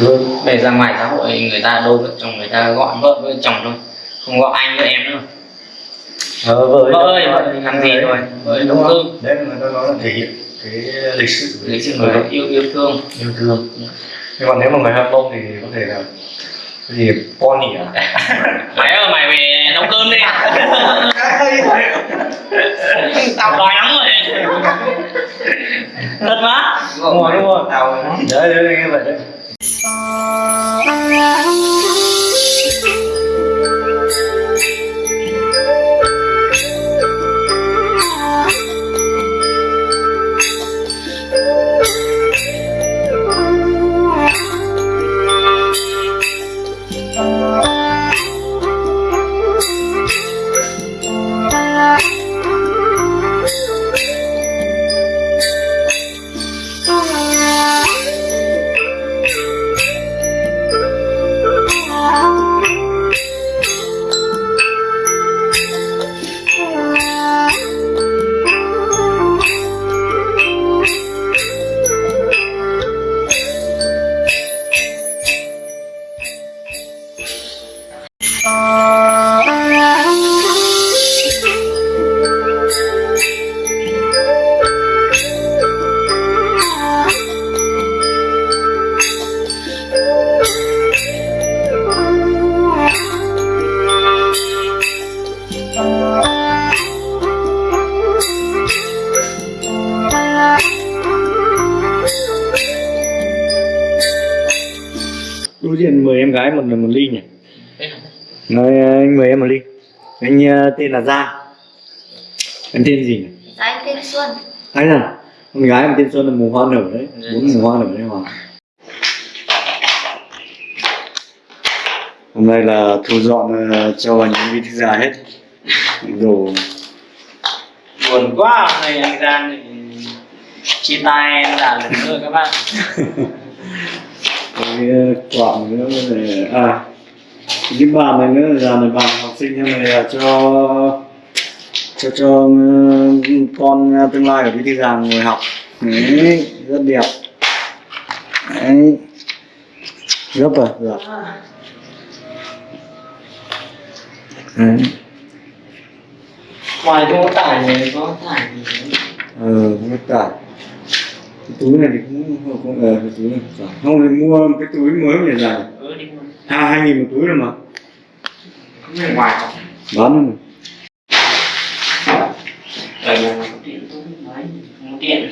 Vâng. về ra ngoài xã hội người ta đôi vợ chồng người ta gọi vợ với chồng thôi. Không gọi anh với em nữa Ờ, vợ vợ ơi vợ thì làm gì thôi vợ đúng đúng không? thương Đấy là người ta nói là thể hiện cái lịch sự lấy sự người người yêu yêu thương. Yêu thương. Nhưng mà nếu mà người Hàn Mông thì có thể là cái gì? Pony à? mày ơi mày về nấu cơm đi. Tao đói lắm rồi. Thật má đúng rồi đúng rồi. Tao đấy đấy như vậy đấy đối mời em gái một ly nhỉ nói anh mời em một ly. Anh ờ, tên là Giang em tên gì nhỉ? Dạ anh tên Xuân. Anh à? Con gái em tên Xuân là mùa hoa nở đấy. Dạ. bốn mùa hoa nở đấy mà. Hôm nay là thu dọn ờ, cho những vị thư già hết. Đồ. Buồn quá hôm nay anh Giang thì chia tay em là lần nữa các bạn cái ờ, quạng nữa để à cái bàn này nữa là này bàn học sinh này là cho cho cho ờ, con tương lai của bí thư giảng ngồi học. Đấy rất đẹp. Đấy. Gấp à? Dạ. Đấy. Ngoài không có tải này có tải gì nữa. ờ không có tải cái túi này thì cũng không không? Ờ cái túi này. Không phải. không thì mua cái túi mới để dài ừ đi mua. Hai hai nghìn một túi rồi mà. Không phải ngoài bán rồi. Mà. có điện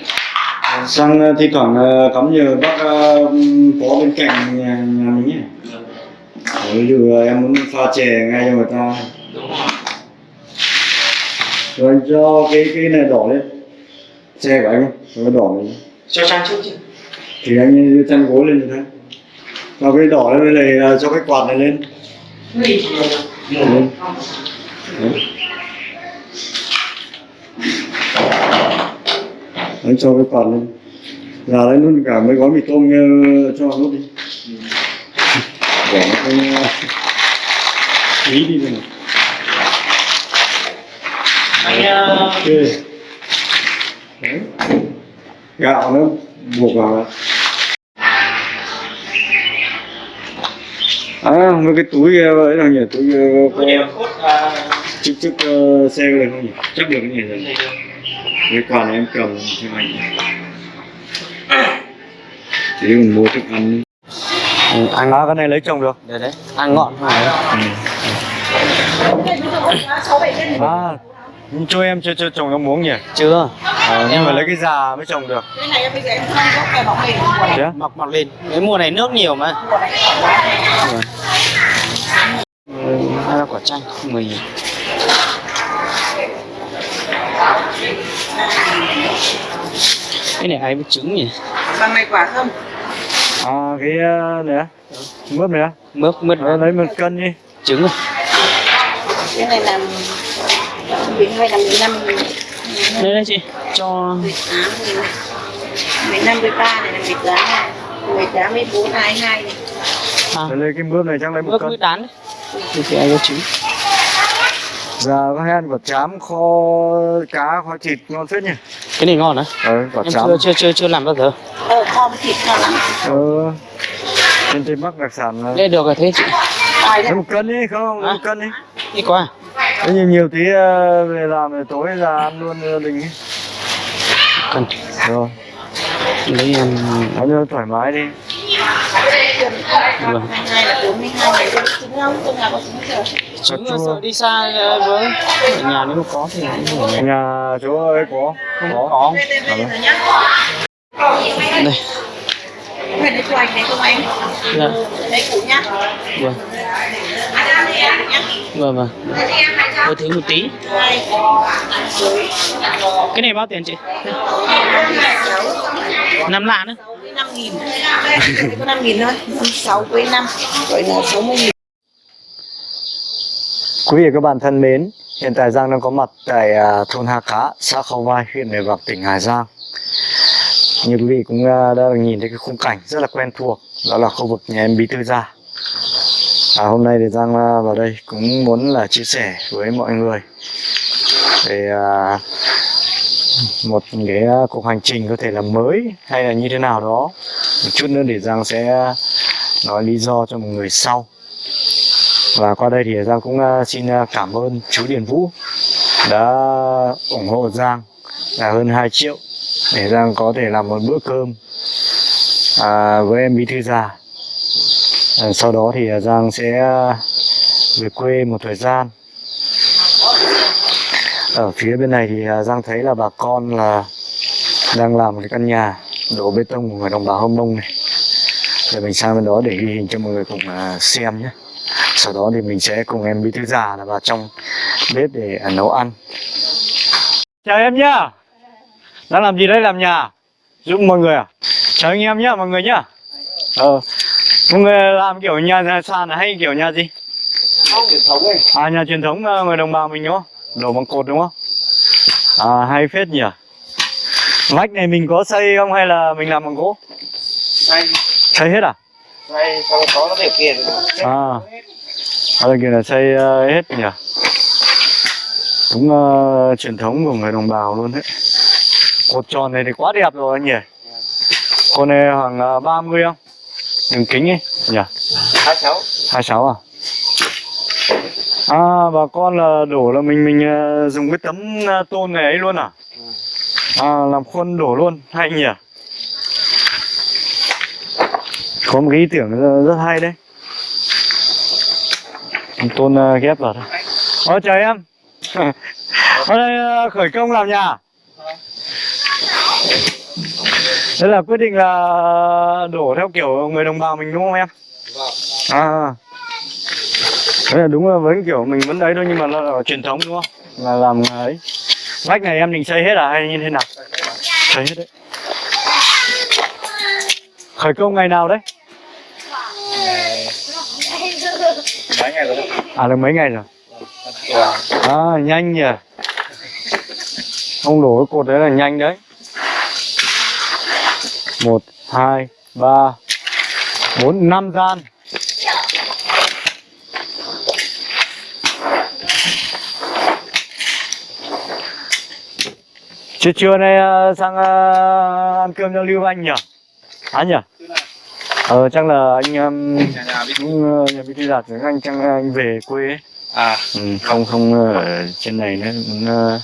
sang ờ, thi thoảng ờ, cắm nhờ bác ờ, có bên cạnh nhà, nhà mình nhé. Ví dụ ờ, em muốn pha chè ngay cho người ta. Đúng rồi. Rồi anh cho cái cái này đỏ lên. Xe của anh ấy, cho cái đỏ này cho trang trước chứ. Thì anh đưa chăn gối lên như thế cho cái đỏ lên này ờ, cho cái quạt này lên. Đấy. anh cho cái quạt lên. Ra lấy luôn cả mấy gói mì tôm ờ, cho nốt đi. Bỏ cái ờ, ý đi rồi. Anh ờ, ok. Đấy. Gạo nó buộc vào. À mấy cái túi ờ, ấy nào nhỉ? Túi ờ, cốt ờ, chiếc chiếc ờ, xe này không nhỉ? Chắc được cái này rồi. Cái quà này em cầm cho anh. Tí mình mua thức ăn. Ừ, anh nói cái này lấy chồng được. Đấy đấy ăn ngọn thôi à cho em cho cho chồng em uống nhỉ? Chưa. À, nhưng mà lấy cái già mới trồng được. Cái này bây giờ em không có cái bóng này thế á? mọc mọc lên cái mùa này nước nhiều mà. Hai ba quả chanh mười nghìn. Cái này ai với trứng nhỉ? Bằng này quả không? À cái ờ, này á. Mướp này á. Mướp mướp. Ờ, lấy một cân đi. Trứng à? Cái này là mười hai là mười năm đây đây chị cho mười tám mười năm mười ba này là mười tám này mười tám mười bốn hai hai này à, lấy cái mướp này chắc lấy một mướp cân tán đấy thì thì ai trứng giờ có hen quả chám kho cá kho thịt ngon phết nhỉ cái này ngon hả ờ quả em chám chưa chưa chưa chưa làm bao giờ ờ kho với thịt ngon lắm ờ trên tây bắc đặc sản là Đây được rồi thế chị. lấy một cân đi không lấy một cân đi Đi qua. Thế nhiều nhiều tí ờ, về làm rồi tối ra ăn luôn gia đình ấy. Cần rồi lấy em ăn cho thoải mái đi Vâng. không là sợ đi xa ờ, với ở nhà nếu mà có thì ở nhà chỗ ấy có không có có. đây đây nhá Đây. phải đi cho anh đấy không anh Dạ. đấy cũ nhá Vâng. Vâng vâng. Tôi thử một tí. Cái này bao tiền chị? Năm lạ nữa. năm nghìn năm nghìn thôi sáu với năm gọi là sáu mươi nghìn Quý vị và các bạn thân mến, hiện tại Giang đang có mặt tại à, thôn Hà Cá, xã Khâu Vai, huyện Mèo Vạc, tỉnh Hà Giang. Như quý vị cũng à, đã được nhìn thấy cái khung cảnh rất là quen thuộc, đó là khu vực nhà em Bí Thư Gia. À, hôm nay thì Giang à, vào đây cũng muốn là chia sẻ với mọi người về à, một cái à, cuộc hành trình có thể là mới hay là như thế nào đó. Một chút nữa để Giang sẽ nói lý do cho một người sau và qua đây thì Giang cũng à, xin cảm ơn chú Điền Vũ đã ủng hộ Giang là hơn 2 triệu để Giang có thể làm một bữa cơm à, với em Bí Thư Già à, sau đó thì à, Giang sẽ à, về quê một thời gian. Ở phía bên này thì Giang thấy là bà con là đang làm cái căn nhà đổ bê tông của người đồng bào Hâm Mông này. Để mình sang bên đó để ghi hình cho mọi người cùng xem nhé. Sau đó thì mình sẽ cùng em bí thư già là vào trong bếp để nấu ăn. Chào em nhá. Đang làm gì đây làm nhà? Giúp mọi người à? Chào anh em nhá mọi người nhá. Ờ người làm kiểu nhà nhà sàn hay kiểu nhà gì? Truyền thống ấy. à nhà truyền thống à, người đồng bào mình đúng không? Đổ bằng cột đúng không? À hay phết nhỉ. Vách này mình có xây không hay là mình làm bằng gỗ? Đây, xây hết à? Đây không có điều kiện. à à đây kia là xây ờ, hết nhỉ. Đúng ờ, truyền thống của người đồng bào luôn đấy. Cột tròn này thì quá đẹp rồi anh nhỉ. Con này khoảng uh, 30 không đường kính ấy. Nhỉ Hai cháu. 26 à? À bà con là đổ là mình mình ờ, dùng cái tấm ờ, tôn này ấy luôn à? À làm khuôn đổ luôn. Hay nhỉ? Có một cái ý tưởng rất, rất hay đấy. Tôn ờ, ghép vào thôi. Ôi chào em. Ở đây ờ, khởi công làm nhà Đây là quyết định là đổ theo kiểu người đồng bào mình đúng không em? À Đấy là đúng là với kiểu mình vẫn đấy thôi nhưng mà nó là truyền thống đúng không? Là làm ấy Vách này em định xây hết à hay như thế nào? Xây hết đấy Khởi công ngày nào đấy? Mấy ngày rồi. À được mấy ngày rồi À nhanh nhỉ Ông đổ cái cột đấy là nhanh đấy một hai ba bốn năm gian Trưa trưa nay ờ, sang ờ, ăn cơm cho Lưu Anh nhỉ? Anh nhỉ? Ờ chắc là anh um, Nhà cũng uh, bí thư đạt với anh chắc anh về quê ấy. À, Ừ, không không ở trên này nữa cũng, uh,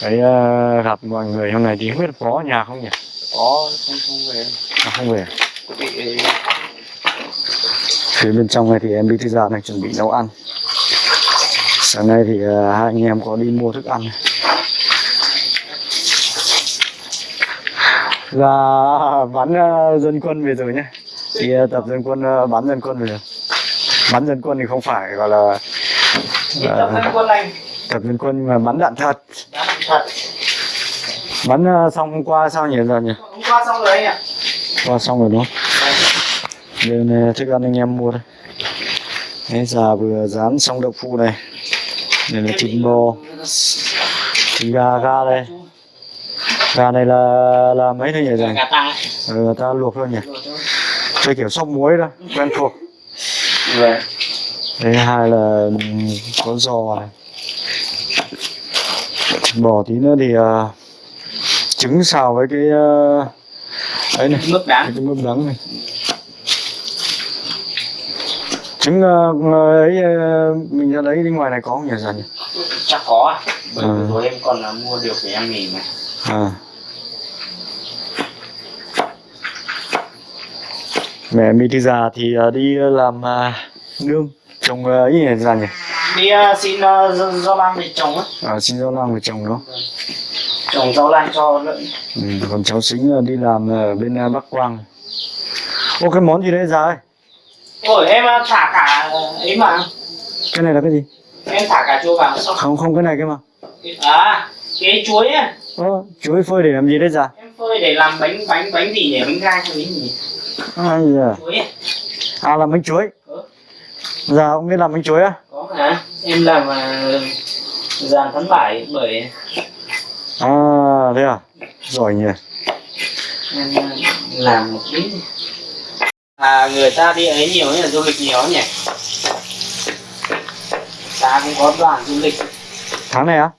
cái uh, gặp mọi người hôm nay thì không biết có nhà không nhỉ? Có không không về. À, không về. Bị Phía bên trong này thì em bí thư gia đang chuẩn bị nấu ăn. Sáng nay thì uh, hai anh em có đi mua thức ăn. Là bắn uh, dân quân về rồi nhé. Thì uh, tập dân quân uh, bắn dân quân về rồi. Bắn dân quân thì không phải gọi là tập thân quân lành. tập dân quân mà bắn đạn thật. Làm thật. Bắn uh, xong qua sao nhỉ giờ nhỉ? Hôm qua xong rồi anh ạ. Qua xong rồi đúng không? Đây này, thức ăn anh em mua đây. Đấy, già vừa rán xong đậu phụ này. Đây là thịt bò, thịt gà, gà đây. Gà này là là mấy thôi nhỉ rồi? Gà ta. Ừ, ta luộc thôi nhỉ? Chơi kiểu sóc muối đó, quen thuộc. Rồi. Đây hai là ừm, có giò này. Thịt bò tí nữa thì à, trứng xào với cái à, ấy này, Mức đáng. cái mướp đắng này. trứng ờ, ờ, ấy ờ, mình ra lấy bên ngoài này có không nhỉ dần nhỉ? Chắc có à bởi Ừ. rồi em còn là mua được để em nghỉ mà. À. Mẹ mình đi già thì ờ, đi làm à, nương trồng ờ, ấy nhỉ dần nhỉ? Đi uh, xin uh, rau, rau lam để trồng á. À, xin rau làm người trồng đó trồng rau lan cho lợn ừ, còn cháu xính ờ, đi làm ở bên ờ, Bắc Quang. Ô cái món gì đấy già ơi? Ôi em thả cả ấy mà. Cái này là cái gì? Em thả cả chua vào. Xong không không cái này cái mà. À cái chuối á. Ơ, chuối phơi để làm gì đấy già em phơi để làm bánh bánh bánh gì nhỉ? Bánh gai hay bánh gì ai giờ chuối à làm bánh chuối? Ừ. già ông biết làm bánh chuối á? Có hả? Em làm uh, dàn tháng bảy bởi à thế à? Giỏi nhỉ. Em làm một ít à người ta đi ấy nhiều nhỉ du lịch nhiều nhỉ? Ta cũng có đoàn du lịch. Tháng này á?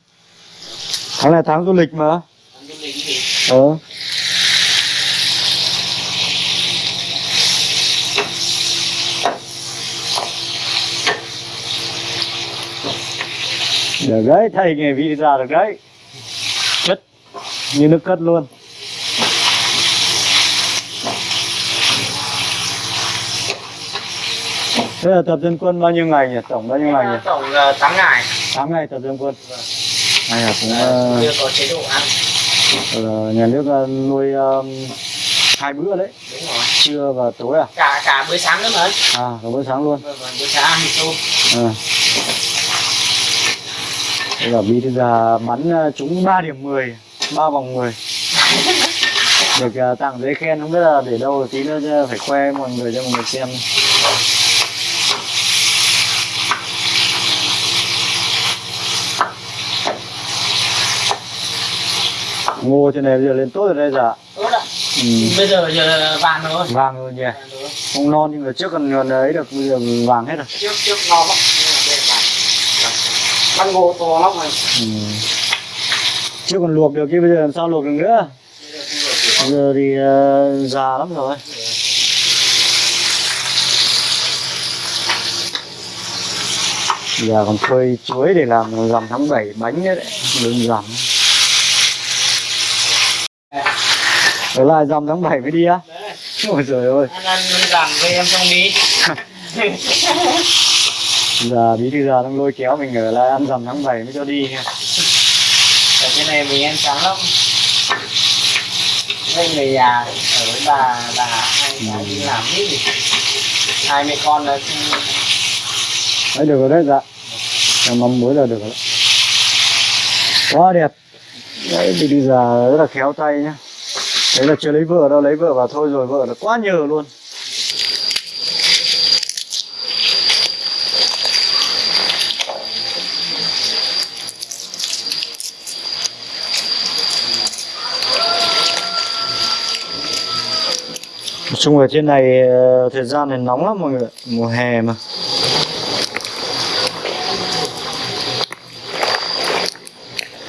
Tháng này tháng du lịch mà. Đoàn du lịch thì ờ. Được đấy thầy nghề vị già được đấy như nước cất luôn. Thế là tập dân quân bao nhiêu ngày nhỉ? Tổng bao nhiêu ngày nhỉ? tổng uh, 8 ngày. 8 ngày tập dân quân. Này là cũng ờ, chưa có chế độ ăn. ờ, nhà nước ờ, nuôi ờ, hai bữa đấy. Đúng rồi. Trưa và tối à? cả cả bữa sáng nữa mà. À, cả bữa sáng luôn. Vâng, vâng, bữa sáng ăn tôm à. Đây là thư già bắn ờ, trúng 3 điểm 10 ba vòng 10 Được ờ, tặng giấy khen không biết là để đâu tí nữa phải khoe mọi người cho mọi người xem. Ngô trên này bây giờ lên tốt rồi đây dạ. Tốt ạ. Ừ. bây giờ giờ vàng rồi. Vàng rồi nhỉ? Rồi. Không non nhưng mà trước còn còn ấy được bây giờ vàng hết rồi. Trước trước no lắm. Nhưng mà vàng. Ngô to lắm này ừ. Trước còn luộc được chứ bây giờ làm sao luộc được nữa? Bây giờ thì ờ, già lắm rồi. Giờ còn phơi chuối để làm rằm tháng 7 bánh nữa đấy Đơn giản. Ở lại rằm tháng 7 mới đi á. Ôi trời ơi. Ăn ăn làm với em trong đi Giờ bí thư già đang lôi kéo mình ở lại ăn rằm tháng 7 mới cho đi nha cái này mình ăn sáng lắm. Đây người già ở với bà bà hai bà đi làm hết rồi. Hai mẹ con là Đấy, được rồi đấy dạ. Cho mắm muối là được rồi. Quá đẹp. Đấy, thì bây giờ rất là khéo tay nhá. Đấy là chưa lấy vợ đâu, lấy vợ vào thôi rồi, vợ là quá nhờ luôn. Nói chung ở trên này ờ, thời gian này nóng lắm mọi người. Mùa hè mà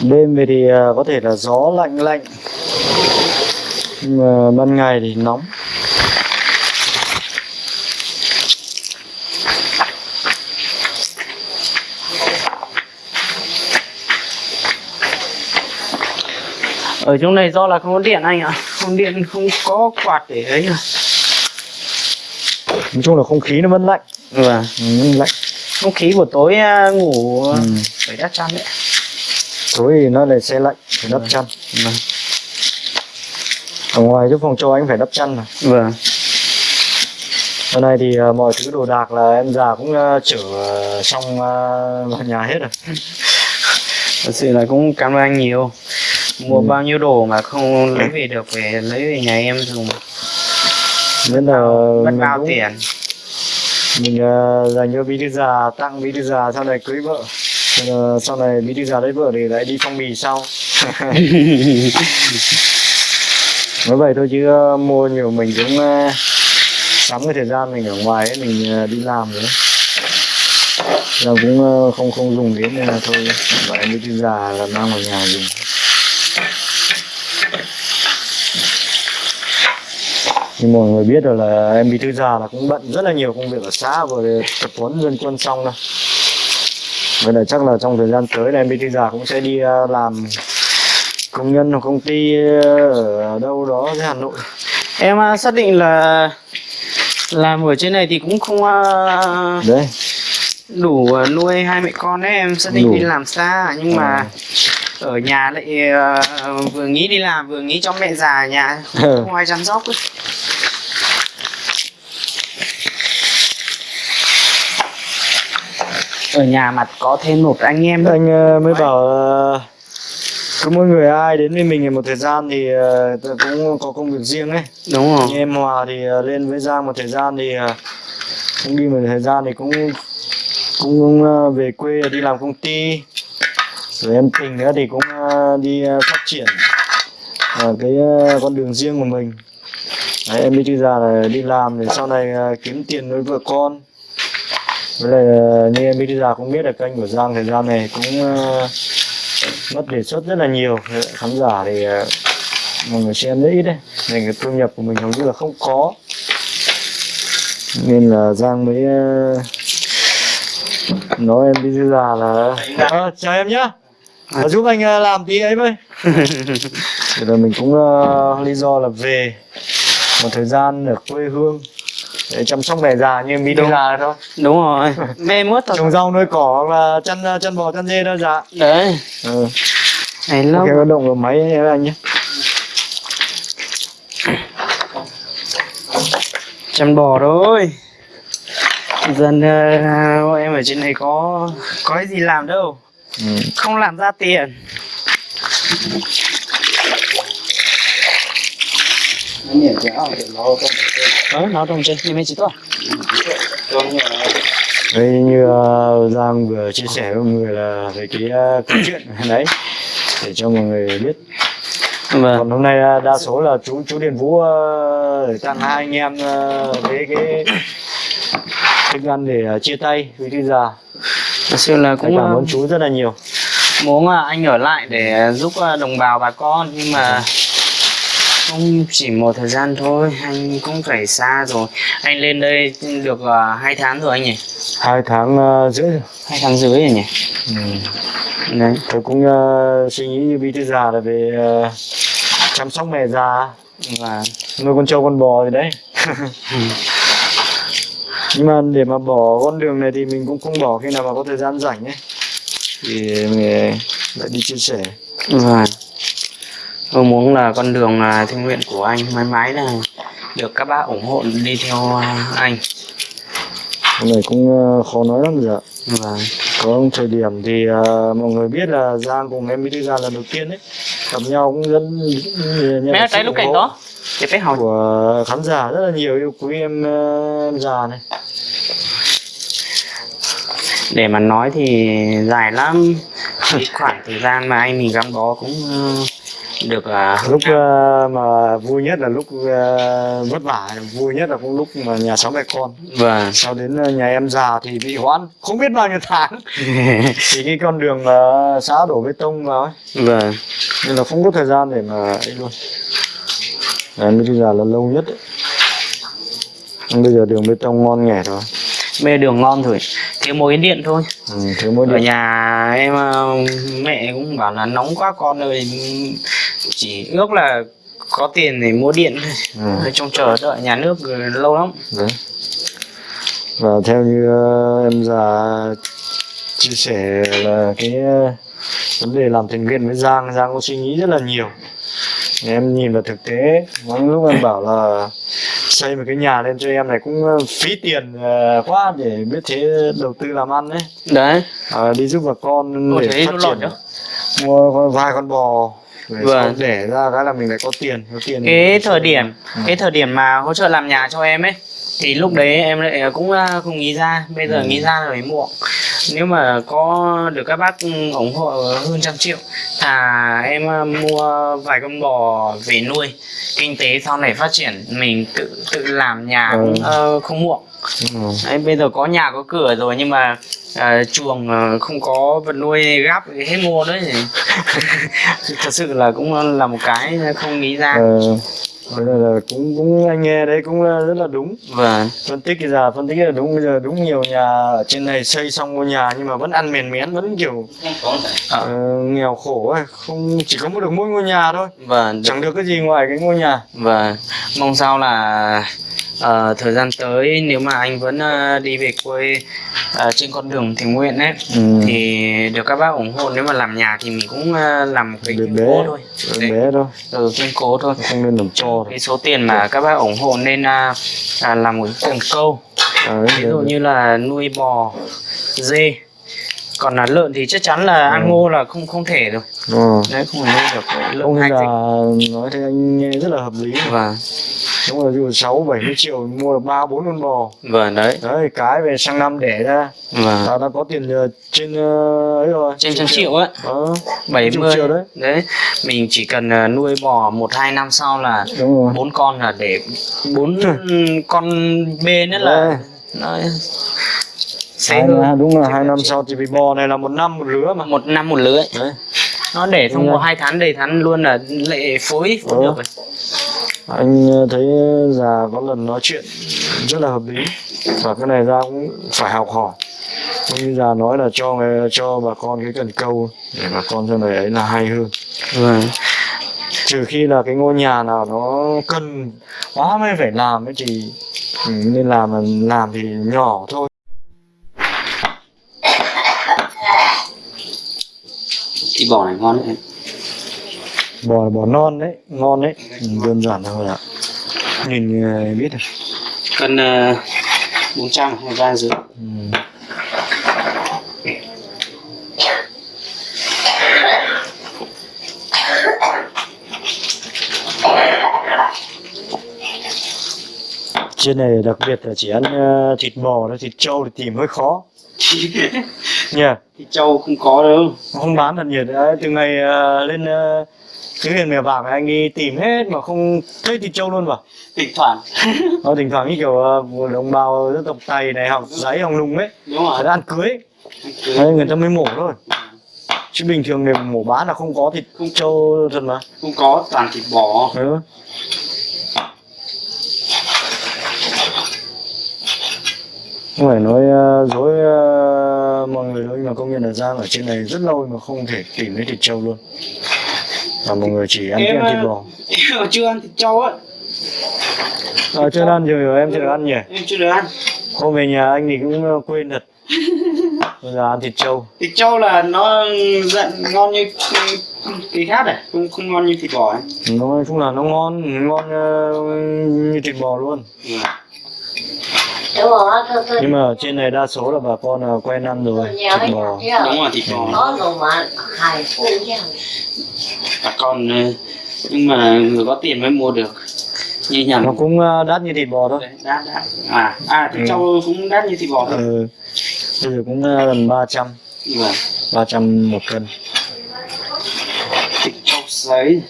Đêm về thì ờ, có thể là gió lạnh lạnh, Nhưng mà ban ngày thì nóng ở trong này do là không có điện anh ạ. Không điện không có quạt để ấy à Nói chung là không khí nó vẫn lạnh. Vâng. Ừ, lạnh. Không khí buổi tối à, ngủ ừ. phải đắt chăn đấy. Tối thì nó lại xe lạnh Phải đắp chăn. Vâng. Ở ngoài chỗ phòng cho anh phải đắp chăn mà. Vâng. Hôm nay thì ờ, mọi thứ đồ đạc là em già cũng ờ, chở xong ờ, vào nhà hết rồi. Thật sự là cũng cảm ơn anh nhiều mua Ừ. bao nhiêu đồ mà không lấy về được về lấy về nhà em dùng. Nên là mất bao cũng- tiền? Mình uh, dành cho bí thư già tặng bí thư già sau này cưới vợ. Ờ, sau này bí thư già lấy vợ thì lại đi phong bì sau. Nói vậy thôi chứ ờ, mua nhiều mình cũng uh, sắm cái thời gian mình ở ngoài ấy, mình ờ, đi làm nữa là cũng ờ, không không dùng đến nên là thôi vậy bí thư già là mang vào nhà dùng như mọi người biết rồi là em bí thư già là cũng bận rất là nhiều công việc ở xã vừa tập huấn dân quân xong đâu Vậy là chắc là trong thời gian tới là em bí thư già cũng sẽ đi ờ, làm công nhân hoặc công ty ờ, ở đâu đó dưới Hà Nội. Em à, xác định là làm ở trên này thì cũng không à, đấy. đủ à, nuôi hai mẹ con ấy em xác định Đủ. đi làm xa. Nhưng mà ở nhà lại à, vừa nghĩ đi làm vừa nghĩ cho mẹ già ở nhà không ai chăm sóc ấy. Ở nhà mặt có thêm một anh em nữa. anh ờ, mới bảo ờ, cứ mỗi người ai đến với mình một thời gian thì ờ, cũng có công việc riêng ấy. Đúng như rồi em Hòa thì ờ, lên với Giang một thời gian thì ờ, cũng đi một thời gian thì cũng cũng ờ, về quê đi làm công ty. Rồi em Tình nữa thì cũng ờ, đi ờ, phát triển ờ, cái ờ, con đường riêng của mình. Đấy, em đi già là đi làm để sau này ờ, kiếm tiền nuôi vợ con với lại ờ, như em đi thư già cũng biết là kênh của Giang thời gian này cũng ờ, mất đề xuất rất là nhiều. Khán giả thì ờ, mọi người xem rất ít đấy. Nên cái thu nhập của mình hầu như là không có. Nên là Giang mới nói em đi già là Ờ, chào em nhá. Ờ, giúp anh làm tí ấy với. Thì là mình cũng ờ, lý do là về một thời gian ở quê hương để chăm sóc mẹ già như em đi già thôi đúng rồi. Mê mướt thôi trồng rau nuôi cỏ là chăn ờ, chăn bò chăn dê thôi dạ. Đấy. Ừ. này lâu. Có động vào máy ấy anh nhé. Chăn bò thôi. Dần ờ, em ở trên này có có cái gì làm đâu. Ừ. không làm ra tiền ờ nó trong trên nhưng mà chỉ tốt Đây như uh, Giang vừa chia sẻ với mọi người là về cái uh, câu chuyện đấy để cho mọi người biết. vâng Còn hôm nay uh, đa số là chú chú Điền Vũ uh, tặng hai anh em uh, với cái thức ăn để uh, chia tay với thư già. thật sự là Cũng cảm ờ, ơn chú rất là nhiều. muốn anh ở lại để giúp ờ, đồng bào bà con nhưng mà không chỉ một thời gian thôi anh cũng phải xa rồi. Anh lên đây được ờ, hai tháng rồi anh nhỉ? Hai tháng uh, rưỡi rồi. hai tháng rưỡi rồi nhỉ? Ừ. đấy. Tôi cũng uh, suy nghĩ như bí thư già là về uh, chăm sóc mẹ già. Và nuôi con trâu con bò gì đấy. Nhưng mà để mà bỏ con đường này thì mình cũng không bỏ khi nào mà có thời gian rảnh ấy. Thì mình lại đi chia sẻ. Vâng. Tôi muốn là con đường là thiên nguyện của anh mãi mãi là được các bác ủng hộ đi theo à, anh. cái này cũng ờ, khó nói lắm giờ Vâng. có thời điểm thì ờ, mọi người biết là Giang cùng em Bí Thư Giang lần đầu tiên ấy gặp nhau cũng rất được cái lúc ủng cảnh hộ đó. Để phải hỏi. của khán giả rất là nhiều yêu quý em, ờ, em già này Để mà nói thì dài lắm. Khoảng thời gian mà anh mình gắn bó cũng ờ, được à, lúc ờ, mà vui nhất là lúc ờ, vất vả vui nhất là cũng lúc mà nhà sáu mẹ con Vâng. sau đến ờ, nhà em già thì bị hoãn không biết bao nhiêu tháng thì cái con đường ờ, xã đổ bê tông vào ấy vâng. nên là không có thời gian để mà ấy luôn Đấy, mới già là lâu nhất ấy. Nhưng bây giờ đường bê tông ngon nghẻ rồi Bây giờ đường ngon rồi. Thiếu mỗi cái điện thôi. ừ, thiếu mỗi Ở điện nhà em mẹ cũng bảo là nóng quá con ơi chỉ ước là có tiền để mua điện thôi ừ. Trong chờ đợi nhà nước lâu lắm Đấy. và theo như ờ, em già chia sẻ là cái ờ, vấn đề làm thiện nguyện với Giang Giang có suy nghĩ rất là nhiều em nhìn vào thực tế lúc em bảo là xây một cái nhà lên cho em này cũng ờ, phí tiền quá để biết thế đầu tư làm ăn đấy đấy à, đi giúp bà con Ôi, để phát triển nhá. mua vài con bò để Vâng. đẻ ra cái là mình lại có tiền có tiền cái thời điểm Ừ. cái thời điểm mà hỗ trợ làm nhà cho em ấy thì lúc đấy em lại cũng à, không nghĩ ra bây giờ Ừ. nghĩ ra rồi muộn nếu mà có được các bác ủng hộ hơn trăm triệu thà em à, mua vài con bò về nuôi kinh tế sau này phát triển mình tự tự làm nhà cũng Ừ. ờ, không muộn Ừ. Đấy, bây giờ có nhà có cửa rồi nhưng mà à, chuồng à, không có vật nuôi gáp hết mua đấy thật sự là cũng là một cái không nghĩ ra Ờ, Vậy là, cũng cũng anh nghe đấy cũng là rất là đúng. Vâng. Phân tích cái giờ phân tích là đúng. Bây giờ đúng nhiều nhà ở trên này xây xong ngôi nhà nhưng mà vẫn ăn mền mén vẫn kiểu ờ, nghèo khổ ấy. Không chỉ có một được mỗi ngôi nhà thôi. Vâng chẳng được cái gì ngoài cái ngôi nhà. Và mong sao là ờ, thời gian tới nếu mà anh vẫn ờ, đi về quê ờ, trên con đường thiện nguyện ấy Ừ. thì được các bác ủng hộ. Nếu mà làm nhà thì mình cũng ờ, làm một cái Bé. thôi. Bé thôi. Ừ, kiên cố thôi. Không nên làm cho cái số tiền mà các bác ủng hộ nên à, à, làm một cái cần câu. À, ví dụ như là nuôi bò dê. Còn là lợn thì chắc chắn là ăn ngô là không không thể được. Ờ. đấy không thể nuôi được lợn ông hai là nói thế anh nghe rất là hợp lý. Và đúng là dù sáu bảy mươi triệu mua được ba bốn con bò. Vâng đấy. Đấy cái về sang năm đẻ ra. Và ta đã có tiền ờ, trên ờ, ấy rồi trên trăm triệu. á. Ờ, bảy mươi. triệu đấy. đấy mình chỉ cần nuôi bò một hai năm sau là rồi. bốn con là để bốn con bê nữa là sẽ hai, hơn đúng là hai năm sau thì vì bò này là một năm một lứa mà. Một năm một lứa đấy. Nó để rồi. có hai tháng đầy tháng luôn là lệ phối phối được rồi anh ờ, thấy già có lần nói chuyện rất là hợp lý. Và cái này ra cũng phải học hỏi. Cũng như già nói là cho người cho bà con cái cần câu để bà con sau này ấy là hay hơn. Vâng. Trừ khi là cái ngôi nhà nào nó cần quá mới phải làm ấy thì nên làm là làm thì nhỏ thôi. Thịt bò này ngon đấy bò bò non đấy ngon đấy. Ừ, đơn giản thôi ạ. Nhìn ờ, biết rồi. Cân bốn trăm hay ba rưỡi ừ. trên này đặc biệt là chỉ ăn ờ, thịt bò thôi thịt trâu thì tìm hơi khó. Nha thịt trâu không có đâu. Không bán thật nhiệt. Đấy từ ngày ờ, lên uh, cái huyện mèo này anh đi tìm hết mà không thấy thịt trâu luôn vào thỉnh thoảng. Nó thỉnh thoảng như kiểu uh, đồng bào dân tộc tày này học giấy hồng lùng ấy đúng rồi. ăn cưới đấy, người ta mới mổ thôi. Chứ bình thường người mổ bán là không có thịt trâu thật mà. Không có toàn thịt bò. Ừ. không phải nói uh, dối uh, mọi người đâu nhưng mà công nhận là Giang ở trên này rất lâu mà không thể tìm thấy thịt trâu luôn và mọi người chỉ ăn, Em, thịt ờ, bò. em chưa ăn thịt trâu á. À, chưa ăn rồi em chưa được ăn nhỉ? Em chưa được ăn. Hôm về nhà anh thì cũng uh, quên thật. Bây giờ ăn thịt trâu. Thịt trâu là nó giận ngon như cái khác này không không ngon như thịt bò ấy. Nói chung là nó ngon ngon uh, như thịt bò luôn. Đúng rồi, thôi thôi. nhưng mà ở trên này đa số là bà con là quen ăn rồi. Nhiều thịt bò. đúng rồi thịt bò bà con ờ, nhưng mà người có tiền mới mua được. Như nhầm nó cũng uh, đắt như thịt bò thôi. Đấy, đắt đắt. À à thịt Ừ. trâu cũng đắt như thịt bò thôi. Ừ. bây giờ cũng uh, gần 300 vâng. 300 một cân. Thịt trâu sấy.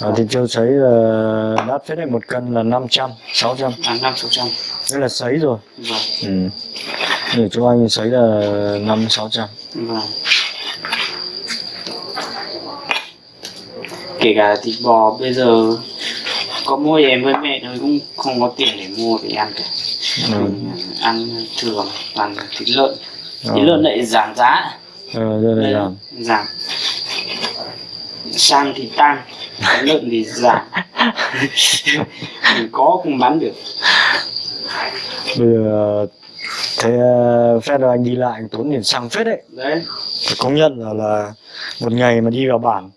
À, thịt trâu sấy là đắt phết đấy. Một cân là 500 600 à năm sáu trăm. Đây là sấy rồi. Vâng. Ừ. để cho anh sấy là 5 600 vâng kể cả thịt bò bây giờ có mua em với mẹ thôi cũng không có tiền để mua để ăn cả. Ừ. mình ăn thường toàn thịt lợn. Ờ. thịt lợn lại giảm giá. Ờ, đây là Đấy, giảm. giảm. Sang thì tăng lợn thì giảm. Mình có không bán được. Bây giờ thế phép là anh đi lại anh tốn tiền xăng phết đấy. Đấy. Phải công nhận là là một ngày mà đi vào bản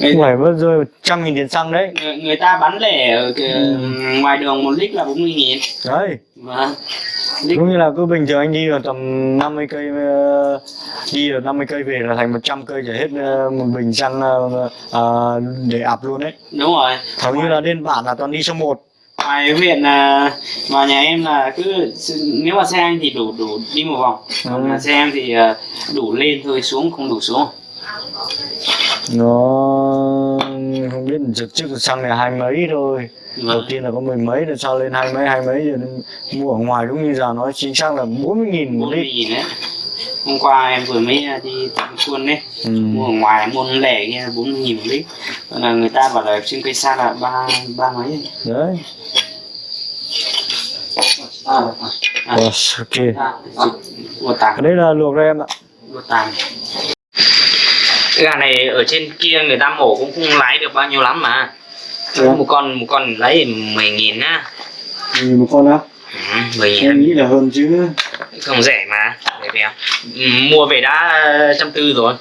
người, phải mất rơi một trăm nghìn tiền xăng đấy người, người ta bán lẻ ở cái, Ừ. ngoài đường một lít là 40 nghìn đấy mà lít Đúng như là cứ bình thường anh đi vào tầm 50 cây ờ, đi được 50 cây về là thành 100 cây chảy hết ờ, một bình xăng ờ, để ạp luôn đấy. đúng rồi Hầu như là lên bản là toàn đi số 1. ngoài huyện là mà nhà em là cứ nếu mà xe anh thì đủ đủ đi một vòng còn Ừ. xe em thì đủ lên thôi xuống không đủ xuống Nó không biết trực trước xăng này hai mấy thôi. Đầu vâng. tiên là có mười mấy rồi sau lên hai mấy hai mấy rồi mua ở ngoài đúng như giờ nói chính xác là 40 nghìn một 40 lít. nghìn đấy. Hôm qua em vừa mới đi tặng cuốn đấy. Ừ. mua ở ngoài mua lẻ kia bốn mươi nghìn một lít. Còn là người ta bảo là trên cây sa là ba ba mấy đấy. À, à, Wow, ok. À, cái đấy là luộc đây em ạ. Của tàng cái gà này ở trên kia người ta mổ cũng không lái được bao nhiêu lắm mà. Dạ. một con một con lấy mười nghìn á. Nhìn một con á? Ừ, mười em nghìn nghĩ là hơn chứ. Không rẻ mà rẻ bèo ừ, mua về đã trăm tư rồi.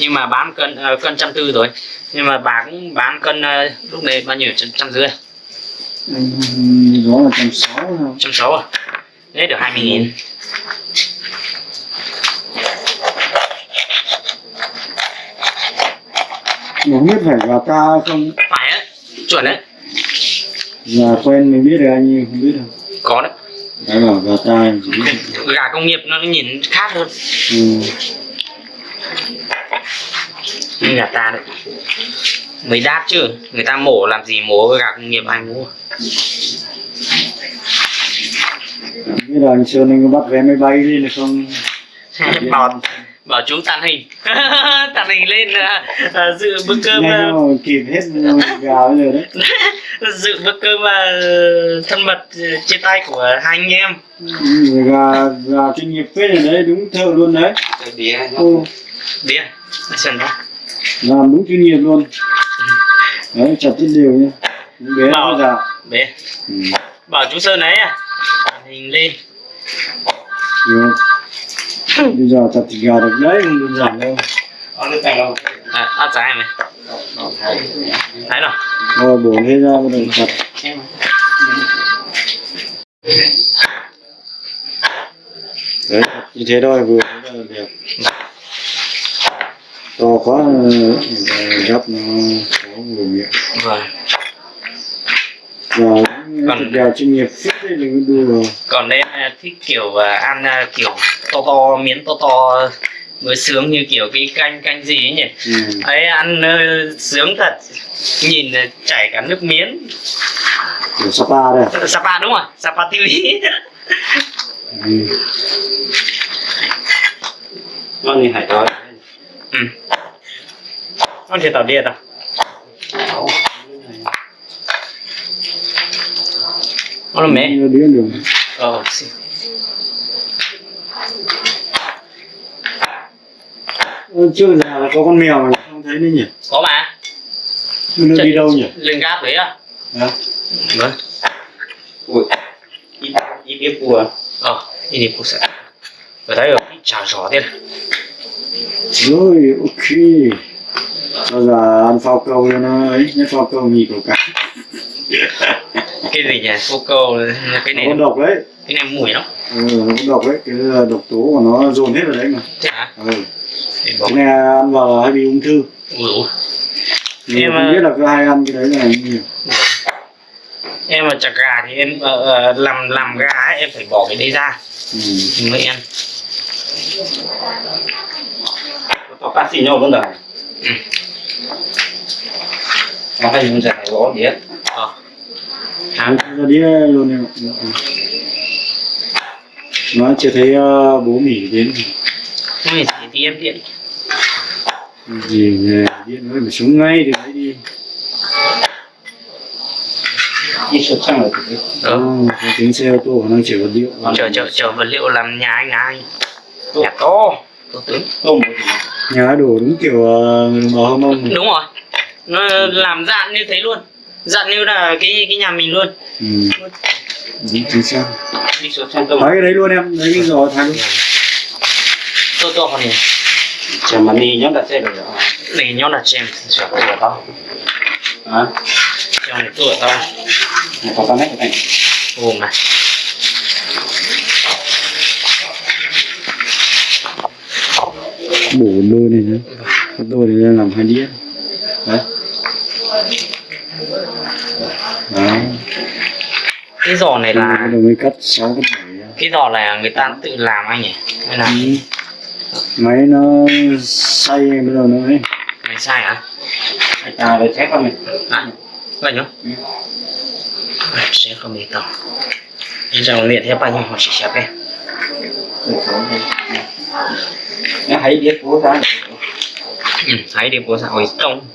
Nhưng mà bán cân ờ, cân trăm tư rồi. Nhưng mà bà cũng bán cân ờ, lúc này bao nhiêu? Trăm trăm rưỡi. Ừ, đó là trăm sáu trăm sáu à? Đấy được hai mươi nghìn không biết phải gà ta không? Phải á chuẩn đấy. Gà quen mình biết được anh nhưng không biết đâu. Có đấy. Đấy là gà ta gà công nghiệp nó nhìn khác hơn. Ừ. gà ta đấy. Mới đắt chứ người ta mổ làm gì mổ gà công nghiệp ai mua biết là anh Sơn anh có bắt vé máy bay lên được không? Bảo bảo chú tàn hình. Tàn hình lên à, à, dự bữa cơm à, mà kịp hết gà bây giờ đấy. Dự bữa cơm à, thân mật à, trên tay của hai anh em. Ừ, gà gà chuyên nghiệp phết rồi đấy đúng thợ luôn đấy. Ừ, điên sần đó làm đúng chuyên nghiệp luôn. Đấy chặt rất đều nhá. Bé Bảo- già. bé ừ. bảo chú sơn ấy à. Tàn hình lên. Được. Bây giờ chặt thịt gà được đấy không đơn giản đâu? À, ăn trái mày thấy nào? Rồi bổ hết ra bắt đầu chặt đấy như thế thôi vừa thế là đẹp to quá ờ, gấp nó có người miệng. Vâng. Và Còn- thịt gà chuyên nghiệp phết đấy đừng có đùa còn đây à, thích kiểu à, ăn à, kiểu to to miếng to to mới sướng như kiểu cái canh canh gì ấy nhỉ? Ừ. ấy ăn ờ, sướng thật. Nhìn là chảy cả nước miếng. Kiểu sapa đây. Sapa đúng rồi Sapa TV ừ. con gì hải đói ừ. Con thịt tàu điệt à? Con là mẹ. Ờ xin. Trước giờ là có con mèo mà không thấy nữa nhỉ? Có mà. Nó đi đâu nhỉ? lên gác đấy à Hả? vâng. Ui ít ít biết cua. Ờ ít biết cua sẽ ở đây cái chảo gió thế này rồi ok. Bây giờ ăn phao câu cho nó ấy nhất phao câu nhì cầu cá cái gì nhỉ? Cô câu cái này nó độc đấy. cái này mùi lắm. Ừ, nó độc đấy. Cái độc tố của nó dồn hết vào đấy mà. Thế hả? Ừ. bỏ cái này ăn vào hay bị ung thư? Nhưng Em, mà không ờ, biết là cứ hay ăn cái đấy là nhiều. Em mà chặt gà thì em ờ, ờ, làm làm gà ấy, em phải bỏ cái đấy ra. Ừ. mới ăn. Có phát xì nhau luôn rồi Ừ. nó hay những giải gõ đĩa ờ. Nó hả ra đĩa luôn em nó chưa thấy uh, bố mỉ đến. Thì thì em điện gì nhỉ? điện nó phải xuống ngay từ đấy đi. Đi xuất sang rồi thì ờ. Ừ. có tiếng xe ô tô nó chở vật liệu chờ chờ chờ vật liệu làm nhà anh ai nhà to to tướng tôm nhà đổ đúng kiểu bò hông ông đúng rồi. Nó làm dạng như thế luôn. Dạng như là cái cái nhà mình luôn. Ừ. đúng chính xác. Đi xuất sang cái đấy luôn em lấy cái giò luôn to to này chả mà đi nhớ đặt xe rồi để nhau là chèm. Sửa tuổi to hả? Chèm này tuổi to một có mấy cái này ồ mà. Bổ đôi này nhá. Cái đôi này ra làm hai đĩa. Đấy. Đấy. Cái giò này là cái giò này là người ta tự làm anh nhỉ? Hay là Ừ. máy nó xay bắt đầu nó ấy. Mày sai hả? Ta lấy thép vào mình à vậy nhá sẽ không bị tao nhưng rằng luyện theo bao nhiêu họ chỉ xếp em nó hãy biết của ta ừ, thấy đi bố xã hội công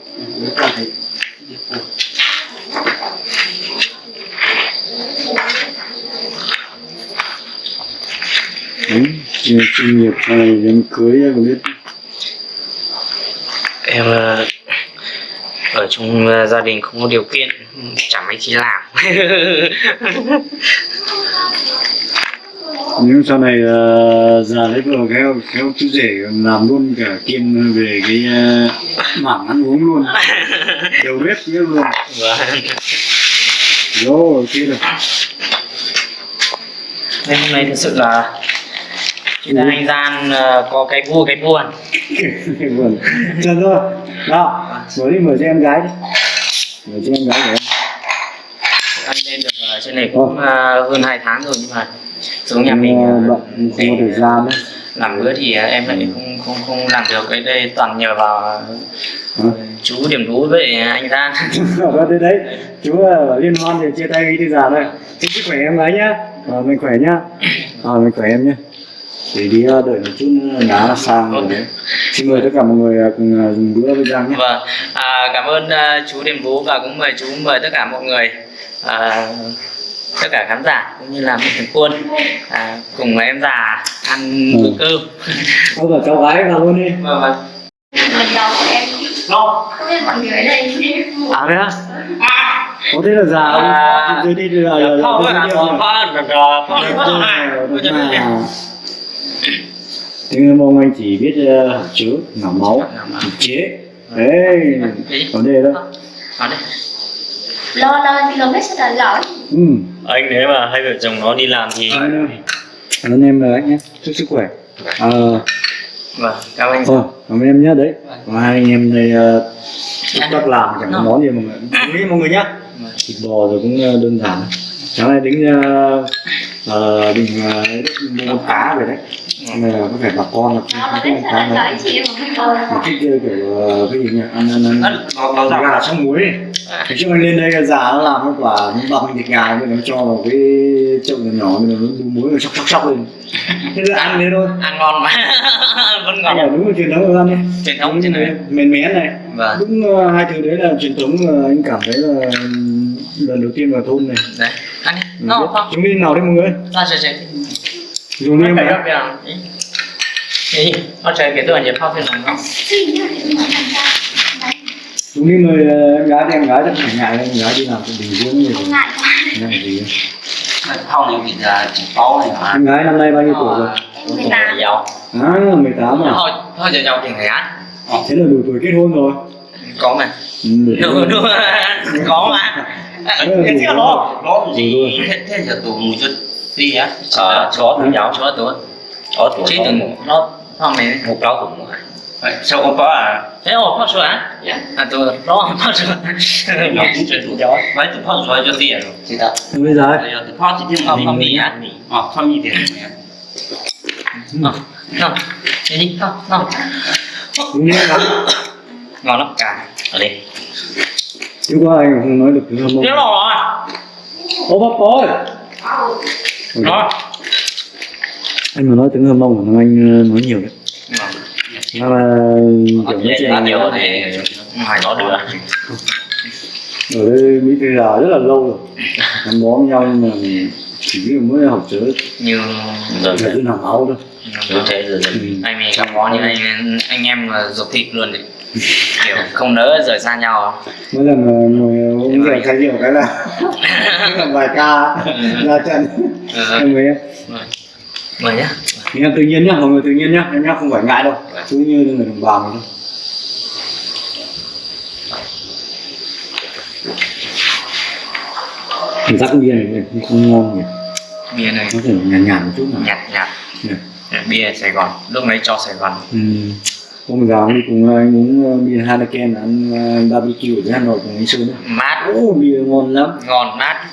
Đấy, chuyên chuyên nghiệp này đến cưới em biết. Em ờ, ở trong ờ, gia đình không có điều kiện chẳng mấy chi làm. Nếu sau này uh, già lấy vợ khéo khéo chú rể làm luôn cả kiêm về cái uh, mảng ăn uống luôn. Đầu bếp nữa luôn. Và rồi ok rồi. Nên hôm nay thực sự là là anh gian ờ, có cái vui cái buồn vâng chờ thôi. Nào mở đi mở cho em gái đi. Mở cho em gái em. Anh lên được ở trên này cũng ờ, hơn 2 tháng rồi nhưng mà xuống nhà mình ờ, bận không thời gian đấy. làm bữa thì ờ, em lại không không không làm được cái đây toàn nhờ vào ờ, Hả? chú điểm thú với anh gian. Vâng, thế đấy. Chú ở liên hoan thì chia tay đi già thôi. Chúc sức khỏe em gái nhá. À, mình khỏe nhá. À, mình khỏe em nhá để đi ờ, đợi một chút đá là sang rồi. Đấy xin mời tất cả mọi người ờ, cùng ờ, dùng bữa với Giang nhé. Vâng. À, cảm ơn chú điểm thú và cũng mời chú mời tất cả mọi người à, tất cả khán giả cũng như là một thằng quân à, cùng với em già ăn Ừ. bữa cơm. Ôi cả cháu gái vào luôn đi. Vâng vâng. Lần đầu em không biết mọi người ở đây à thế á? Có thế là già À, không? Dưới đi rồi. rồi Không, rồi à, rồi không, không, không, không, không. Tiếng mong anh chỉ biết uh, hạt chứa ngả máu thực chế. Đấy vấn đề đó Nói đi. lo lo km sẽ là giỏi. Ừ. Anh nếu mà hai vợ chồng nó đi làm thì cảm ơn em rồi anh nhé. Chúc sức khỏe. Ờ. Vâng cảm ơn anh. Thôi, cảm ơn em nhé đấy. Và hai anh em đây ờ, chúc bác làm chẳng có món gì mọi người. Đồng ý mọi người nhé. Thịt bò rồi cũng ờ, đơn giản. Sáng nay tính uh, uh, định uh, mua cá về đấy. Nhưng mà có vẻ bà con là không có con là mà. Thích uh, kiểu ờ, cái gì nhỉ? Ăn ăn ăn. nó nó Thịt gà trong muối. Thế chứ anh lên đây già nó làm cái quả nó bọc thịt gà rồi nó cho vào cái chậu nhỏ nhỏ rồi nó đun muối rồi chóc chóc chóc lên. Thế là ăn thế thôi. ăn ngon mà. Vẫn Anh ngon bảo đúng là truyền thống của ăn đi. truyền thống trên này mén mén này. Vâng. Đúng ờ, hai thứ đấy là truyền thống ờ, anh cảm thấy là lần đầu tiên vào thôn này. Đấy ăn đi. Mình nó không? Chúng đi nào đấy mọi người? Ra chơi nó em nó cái tôi nhớ 泡 phiên lòng không Xin nhá, để mà làm ra. Đấy, chúng đi mời ờ, em em gái chắc phải ngại em gái đi làm cũng bình dương gì không ngại gì không này thì là chỉ có này mà em gái năm nay bao nhiêu tuổi rồi? Em ta giàu à 18 à? Thôi thôi giờ giàu thì người ăn thế là đủ tuổi kết hôn rồi. Có mà. Ừ, đúng đúng có mà. Thế là lo có gì? Thế giờ tụi mùi cho đi á ờ chó thì giàu chó tuổi có tụi chứ đừng nó không này. Một câu cũng sao không có à? Thế ồ phát sữa à dạ. À tôi cũng chuyện tụi chó. Mấy tụi phong rồi cho tiền rồi chị ta bây giờ ấy, bây giờ tụi phong chỉ thêm không không mình mì. À ờ phong mì tiền Ờ, không. Đi đi không không. Đi ngon lắm. Cả. Ở đây. Chứ qua anh không nói được thứ không thế rồi ô bác ơi nó anh mà nói tiếng hâm mông mà anh ờ, nói nhiều đấy. Nó là kiểu nói chuyện nhiều thì ngoài nó được. Ở đây Mỹ Tây là rất là lâu rồi. Gắn bó với nhau nhưng mà chỉ mới học chớ như là cứ làm máu thôi. Như thế rồi ừ. anh mình gặp có như anh anh em là ruột thịt luôn đấy kiểu không nỡ rời xa nhau. Mỗi lần ngồi uống rượu say rượu cái là làm vài ca ra trận. Ừ. em người em. Mời. Nhá. Nhưng tự nhiên nhá mọi người tự nhiên nhá. Em nhá không phải ngại đâu. Cứ như người đồng bào thôi. Mình rắc bia này không ngon nhỉ? Bia này. Có thể nhàn nhàn một chút nào nhạt nhạt. Nhỉ? bia Sài Gòn lúc đấy cho Sài Gòn. Ừ. Hôm giờ đi cùng anh uống uh, bia Heineken ăn uh, barbecue ở Hà Nội cùng anh Sơn đấy. mát Ô, bia ngon lắm. ngon mát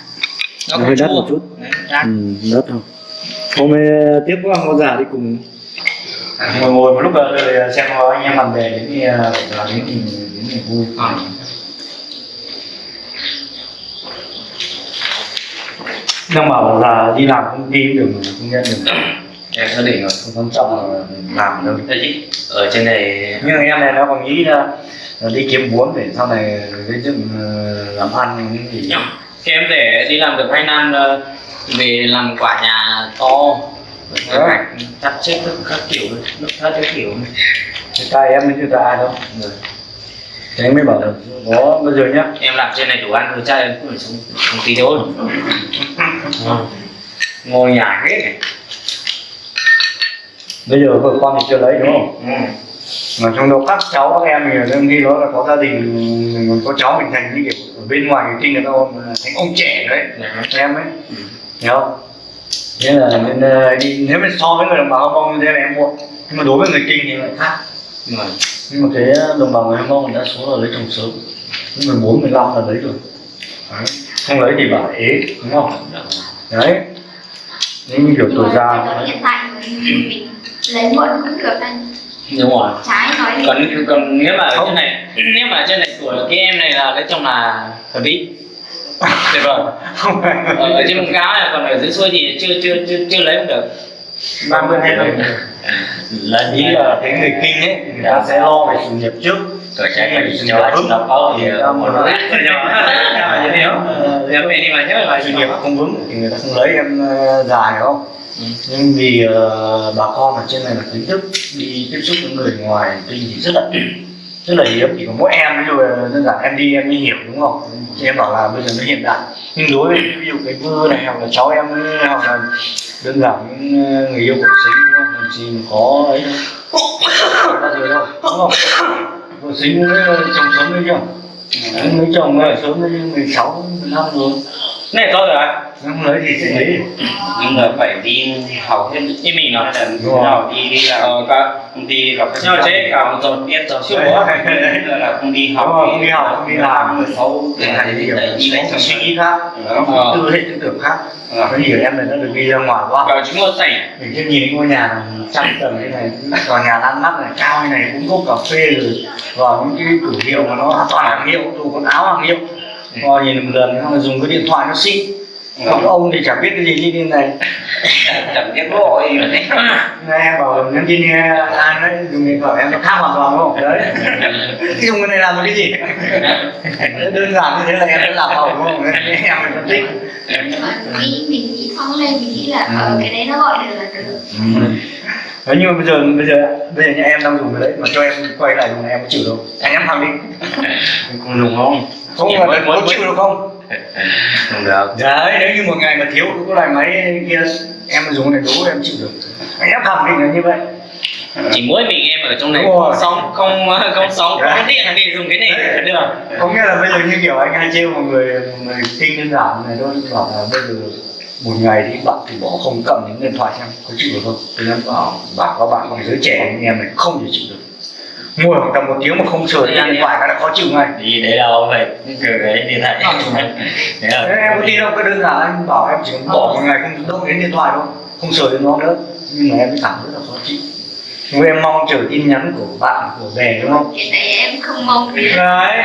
nó Hơi đắt một chút. Đấy, đắt. Ừ, đất không. Hôm nay tiếp qua ngô già đi cùng ngồi ngồi một lúc rồi xem có anh em bạn bè đến thì là đến thì đến thì vui. Ờ. Đang bảo là đi làm công ty cũng được mà không nhận được. Em xác định rồi không quan trọng là làm đâu thế chứ ở trên này nhưng em này nó còn nghĩ là, là đi kiếm vốn để sau này gây dựng ờ, làm ăn những gì. Thì em để đi làm được 2 năm ờ, về làm quả nhà to cảnh chặt chết các, các kiểu nước thắt các kiểu. Cái tay em mới chưa ra ai đâu. Rồi. thế mới bảo là có bây giờ nhá. Em làm trên này đủ ăn rồi trai cũng phải sống công ty thôi. Ờ. ngồi nhà hết này bây giờ vợ con thì chưa lấy đúng không? Ừ. mà trong đó các cháu các em thì đương khi đó là có gia đình mình có cháu mình thành như kiểu ở bên ngoài người kinh người ta thành ông trẻ đấy em ấy. Hiểu không nên là nên ờ, đi nếu mà so với người đồng bào Hồng Kông như thế là em muộn. Nhưng mà đối với người kinh thì lại khác. Mà nhưng mà cái đồng bào người Hồng Kông đa số là lấy chồng sớm. Mười bốn mười lăm là lấy rồi. Đấy. không lấy thì bảo ế đúng không? Đấy. Nhưng như kiểu tuổi già hiện tại mình lấy muộn cũng được anh. Đúng rồi. Trái nói đi. Còn còn nếu mà ở trên này nếu mà ở trên này tuổi cái em này là lấy chồng là hợp lý tuyệt vời. Không phải ở, ở trên vùng cao này còn ở dưới xuôi thì chưa chưa chưa chưa lấy không được. Ba mươi hai mươi là ý là cái người kinh ấy người ta sẽ lo về sự nghiệp trước. Cái phải sự cho vững nó có thì Người ta một mà về đi mà nhớ là sự nghiệp không vững thì người ta không lấy em ờ, già hiểu không Ừ. nhưng vì uh, bà con ở trên này là kiến thức đi tiếp xúc với người ngoài kinh thì rất là rất là hiếm chỉ có mỗi em ví dụ đơn giản em đi em mới hiểu đúng không? Thì em bảo là bây giờ nó hiện đại. Nhưng đối với ví dụ cái vư này hoặc là cháu em hoặc là đơn giản những người yêu của sinh đúng không? Làm gì có ấy đâu rồi đâu đúng không? Của sinh với chồng sớm đấy chưa mấy chồng này sớm đấy mười sáu năm rồi. Này tôi rồi không lấy thì sẽ lấy nhưng mà phải đi học thêm. Như mình nó hay là rồi. nào đi đi làm ờ cả công ty gặp mà chế cả một tuần biết rồi. Chưa có. Là không đi học. Rồi, không đi học, không đi làm. xấu để để thành thành đi đi lấy chồng suy nghĩ khác. Tư hệ tư tưởng khác. Có nhiều em này nó được đi ra ngoài quá cả chúng tôi tẩy. Mình chưa nhìn ngôi nhà trăm tầng như này tòa nhà ăn mắt này cao như này cũng có cà phê rồi và những cái cửa hiệu mà nó toàn hàng hiệu dù quần áo hàng hiệu. Rồi nhìn một lần xong rồi dùng cái điện thoại nó xịn còn ông thì chẳng biết cái gì như thế này. Chẳng biết gọi. Nghe em bảo nhắn tin nghe ai đấy dùng điện thoại em nó khác hoàn toàn đúng không? Đấy. Dùng cái này làm cái gì? Đơn giản như thế là em đã làm đúng không? Nên em mình phân tích. Nghĩ mình nghĩ thong lên mình nghĩ là ở cái đấy nó gọi được là được Đấy, nhưng mà bây giờ bây giờ bây giờ nhà em đang dùng cái đấy mà cho em quay lại dùng này em có chịu đâu anh em thằng đi. Cùng dùng không? Không mà có chịu được không không được. Đấy nếu như một ngày mà thiếu cái loại máy kia em dùng cái này đủ em chịu được. Anh em khẳng định là như vậy. Chỉ mỗi mình em ở trong này rồi. không sóng không không sóng Đấy. có điện thì dùng cái này được. Có nghĩa là bây giờ như kiểu anh hay trêu một người một người kinh đơn giản này thôi bảo là bây giờ một ngày thì bạn thì bỏ không cầm những điện thoại xem có chịu được không? Thì em bảo bảo các bạn bằng giới trẻ như em này không thể chịu được ngồi khoảng tầm một tiếng mà không sửa cái điện thoại cái là khó chịu ngay. Đi đấy đâu vậy cái kiểu đấy đi lại đấy Thế là em có tin không? Cái đơn giản anh bảo em chỉ bỏ một ngày không động đến điện thoại đâu Không sờ đến nó nữa. Nhưng mà em mới cảm thấy là khó chịu. Nhưng em mong chờ tin nhắn của bạn, của bè đúng không? cái này em không mong. Gì Đấy.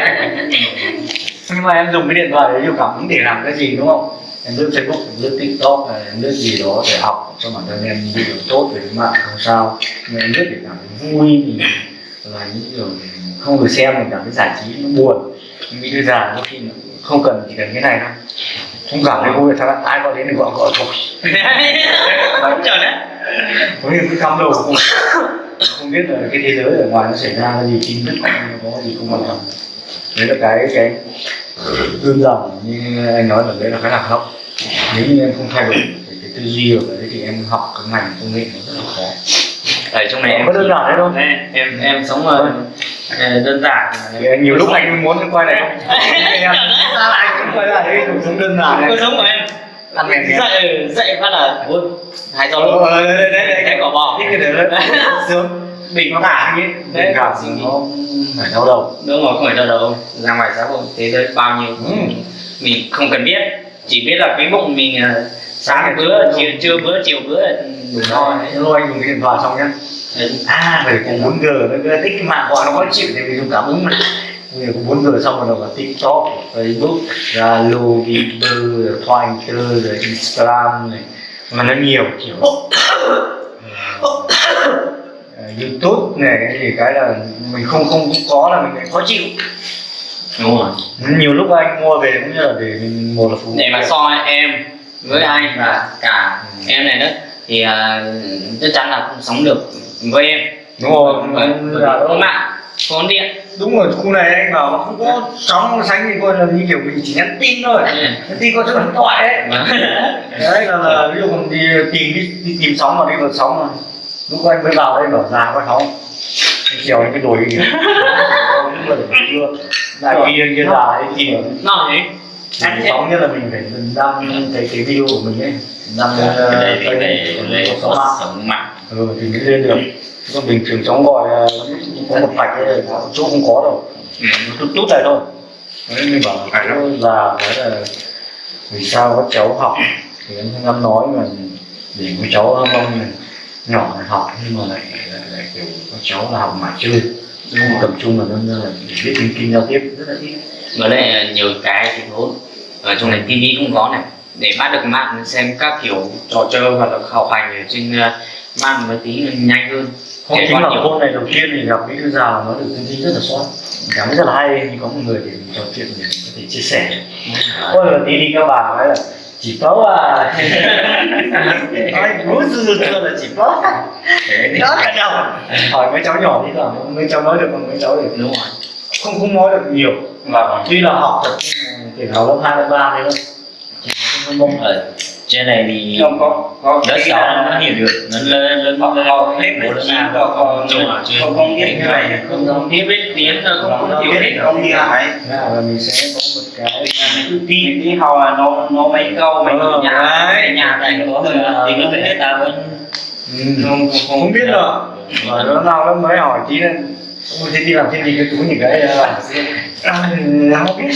Nhưng mà em dùng cái điện thoại đấy nhiều cảm hứng để làm cái gì đúng không? Em lướt Facebook, em lướt TikTok, em lướt gì đó để học cho bản thân em điều tốt về mạng không sao. Nhưng em lướt để cảm thấy vui thì là những điều không được xem mình cảm thấy giải trí nó buồn. Bị đưa già đôi khi không cần chỉ cần cái này thôi. Không cảm thấy vui sao ai gọi đến thì gọi gọi thôi. Không chờ đấy. Có những cái cắm đầu không không biết là cái thế giới ở ngoài nó xảy ra cái gì tức nó có gì không quan trọng. Đấy là cái cái đơn giản như anh nói là đấy là cái lạc hậu. Nếu như em không thay đổi cái, cái tư duy ở đấy thì em học cái ngành công nghệ nó rất là khó ở trong này em có đơn giản đấy thôi em em, em sống ở ờ, đơn giản. Nhiều lúc anh muốn quay lại không? Em ra lại anh quay lại? Cái cuộc sống đơn giản cuộc sống của em. Ăn mèn dậy dậy phát là ôi hai rau ờ đấy đấy đấy đấy cái cỏ bò. Cái đấy sướng bình nó cả Đấy, đấy cả nghĩ. nó phải đau đầu. Đúng rồi không phải đâu đâu ra ngoài xã hội thế giới bao nhiêu. Ừ. mình không cần biết. Chỉ biết là cái bụng mình ờ, sáng bữa chiều trưa bữa chiều bữa. Là đủ no thôi anh dùng điện thoại xong nhá. À phải có 4 g nó cứ thích cái mạng gọi nó khó chịu thì mình dùng cảm ứng mà giờ có 4 g xong rồi là tiktok facebook zalo viber twitter rồi instagram này. Mà nó nhiều kiểu youtube này cái gì cái là mình không không không có là mình lại khó chịu. Đúng rồi. Nhiều lúc anh mua về cũng như là để mình một là phù để mà so em với anh và cả em này nữa thì à, chắc chắn là không sống được với em. Đúng rồi. Là có mạng có điện. Đúng rồi khu này anh vào nó không có sóng sánh thì coi là như kiểu mình chỉ nhắn tin thôi. Nhắn tin có số điện thoại đấy đấy là, là ví dụ mình đi tìm đi, đi tìm sóng mà đi vượt sóng mà. Lúc anh mới vào đây bảo già có sóng. Anh trèo những cái đồi kia. Lại kia kia già ấy tìm nó thế Anh sóng nhất là mình phải đăng cái cái video của mình ấy. Đăng ờ, cái này cái này đây có sống mạng. Ừ thì mới lên được. Còn bình thường sóng gọi ờ, có một vạch chỗ không có đâu. Ừ. tút tút này thôi. Đấy mình bảo là chỗ là là vì sao các cháu học? Thì anh dám nói mà để các cháu mong này. Nhỏ này học nhưng mà lại lại, lại kiểu các cháu là học mãi chơi. Không tập trung là nó là biết kinh giao tiếp. Rất là ít với lại nhiều cái thì tốt ở trong này tivi cũng có này. Để bắt được mạng xem các kiểu trò chơi hoặc là học hành ở trên uh, mạng mới tí nhanh hơn. Trẻ chính là nhiều. hôm này đầu tiên thì gặp cái già nói được tư duy rất là soát cảm rất là hay có một người để mình trò chuyện để mình có thể chia sẻ. Ôi là tí đi các bà nói là chỉ có à nói bố dư thưa là chỉ có. Đó cả đầu hỏi mấy cháu nhỏ đi là mấy cháu nói được còn mấy cháu thì đúng rồi không không nói được nhiều. Và tuy là học được thể thao lớp hai lớp ba đấy thôi mông ở trên này thì không có có lớp sáu nó hiểu được. Nó lên lên Họ- họ hết bốn lớp chín chín có rồi, chưa. không không biết như này không không biết biết tiếng không không không hiểu biết hết không đi lại là mình sẽ có một cái đi đi học là nó nó mấy câu mấy Ờ, nhà nhà này có thì nó phải hết ta vẫn Ừ, không, không, biết đâu. Mà nó nào nó mới hỏi tí nên không thấy đi làm thêm gì cái túi những cái là à, không biết